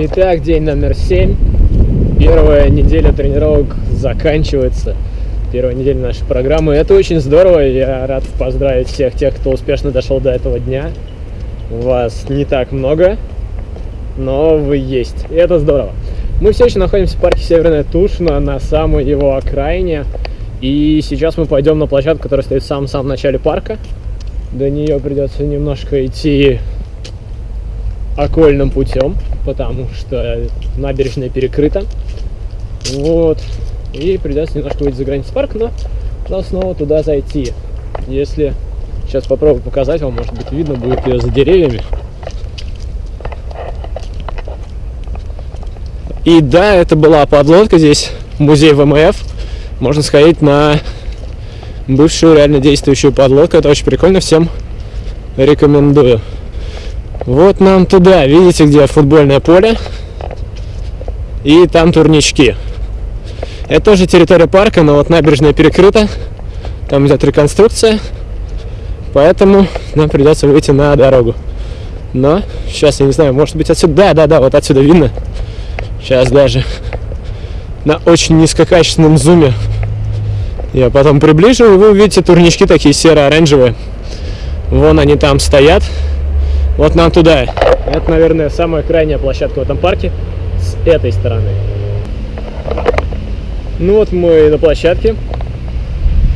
Итак, день номер 7. Первая неделя тренировок заканчивается. Первая неделя нашей программы. Это очень здорово. Я рад поздравить всех тех, кто успешно дошел до этого дня. Вас не так много, но вы есть. И это здорово. Мы все еще находимся в парке Северная Тушина, на самой его окраине. И сейчас мы пойдем на площадку, которая стоит в самом-самом начале парка. До нее придется немножко идти окольным путем, потому что набережная перекрыта. Вот. И придется немножко выйти за границу парка, но потом снова туда зайти. Если сейчас попробую показать вам, может быть видно будет ее за деревьями. И да, это была подлодка здесь, музей ВМФ. Можно сходить на бывшую реально действующую подлодку. Это очень прикольно, всем рекомендую. Вот нам туда, видите, где футбольное поле. И там турнички. Это тоже территория парка, но вот набережная перекрыта. Там идет реконструкция. Поэтому нам придется выйти на дорогу. Но сейчас, я не знаю, может быть отсюда... Да, да, да, вот отсюда видно. Сейчас даже на очень низкокачественном зуме я потом приближу, и вы увидите турнички такие серо-оранжевые. Вон они там стоят. Вот нам туда. Это, наверное, самая крайняя площадка в этом парке с этой стороны. Ну вот мы на площадке.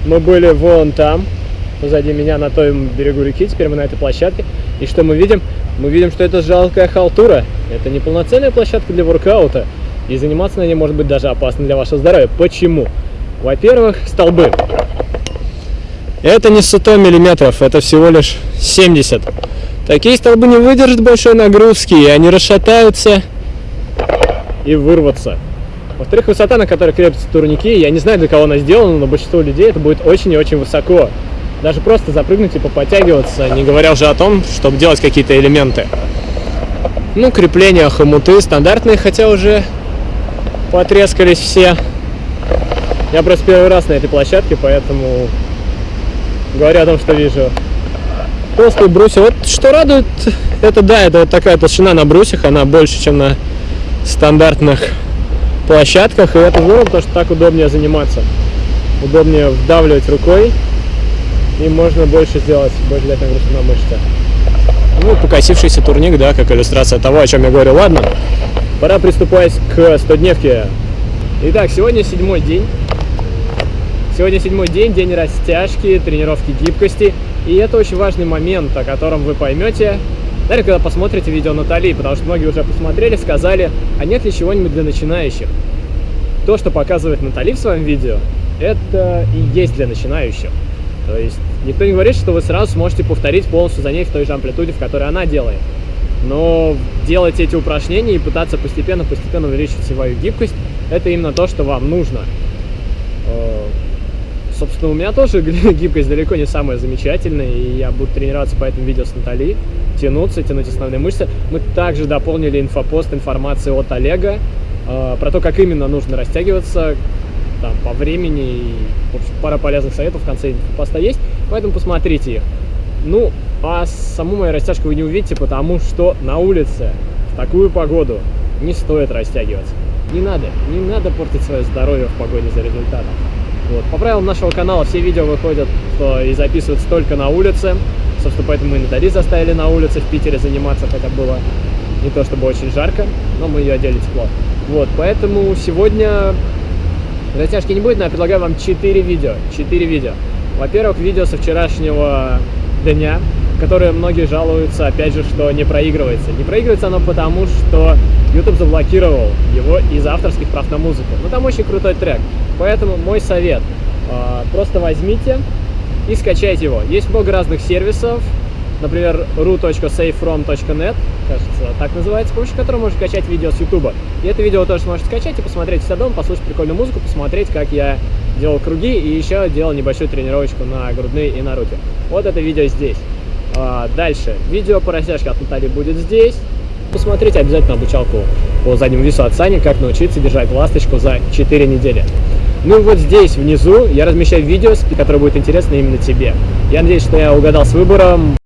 Мы были вон там, позади меня, на том берегу реки. Теперь мы на этой площадке. И что мы видим? Мы видим, что это жалкая халтура. Это не полноценная площадка для воркаута. И заниматься на ней может быть даже опасно для вашего здоровья. Почему? Во-первых, столбы. Это не 100 миллиметров, это всего лишь 70 Такие столбы не выдержат большой нагрузки, и они расшатаются и вырваться. Во-вторых, высота, на которой крепятся турники, я не знаю, для кого она сделана, но большинство людей это будет очень и очень высоко. Даже просто запрыгнуть и поподтягиваться, не говоря уже о том, чтобы делать какие-то элементы. Ну, крепления, хомуты стандартные, хотя уже потрескались все. Я просто первый раз на этой площадке, поэтому говорю о том, что вижу толстые брусья. Вот что радует, это да, это вот такая толщина на брусьях, она больше, чем на стандартных площадках, и это здорово, потому что так удобнее заниматься. Удобнее вдавливать рукой, и можно больше сделать, больше дать нагрузку на мышцы. Ну, покосившийся турник, да, как иллюстрация того, о чем я говорю. Ладно, пора приступать к 100-дневке. Итак, сегодня седьмой день. Сегодня седьмой день, день растяжки, тренировки гибкости. И это очень важный момент, о котором вы поймете, наверное, когда посмотрите видео Натали, потому что многие уже посмотрели, сказали, а нет ли чего-нибудь для начинающих? То, что показывает Натали в своем видео, это и есть для начинающих. То есть никто не говорит, что вы сразу сможете повторить полностью за ней в той же амплитуде, в которой она делает. Но делать эти упражнения и пытаться постепенно-постепенно увеличить свою гибкость, это именно то, что вам нужно. Собственно, у меня тоже гибкость далеко не самая замечательная, и я буду тренироваться по этому видео с Натальей, тянуться, тянуть основные мышцы. Мы также дополнили инфопост информации от Олега э, про то, как именно нужно растягиваться там, по времени. И, в общем, пара полезных советов в конце инфопоста есть, поэтому посмотрите их. Ну, а саму мою растяжку вы не увидите, потому что на улице в такую погоду не стоит растягиваться. Не надо, не надо портить свое здоровье в погоне за результатом. Вот. По правилам нашего канала все видео выходят что и записываются только на улице. Собственно, поэтому и Натали заставили на улице в Питере заниматься, хотя было не то чтобы очень жарко, но мы ее одели тепло. Вот, поэтому сегодня растяжки не будет, но я предлагаю вам 4 видео. 4 видео. Во-первых, видео со вчерашнего дня, которое многие жалуются, опять же, что не проигрывается. Не проигрывается оно потому, что YouTube заблокировал его из авторских прав на музыку. Но там очень крутой трек. Поэтому мой совет, а, просто возьмите и скачайте его. Есть много разных сервисов, например, ru.safefrom.net, кажется, так называется, с помощью которого можно скачать видео с YouTube. И это видео тоже сможете скачать и посмотреть себя дома, послушать прикольную музыку, посмотреть, как я делал круги и еще делал небольшую тренировочку на грудные и на руки. Вот это видео здесь. А, дальше. Видео по растяжке от Натальи будет здесь. Посмотрите обязательно обучалку по заднему весу от Сани, как научиться держать ласточку за 4 недели. Ну и вот здесь внизу я размещаю видео, которое будет интересно именно тебе. Я надеюсь, что я угадал с выбором.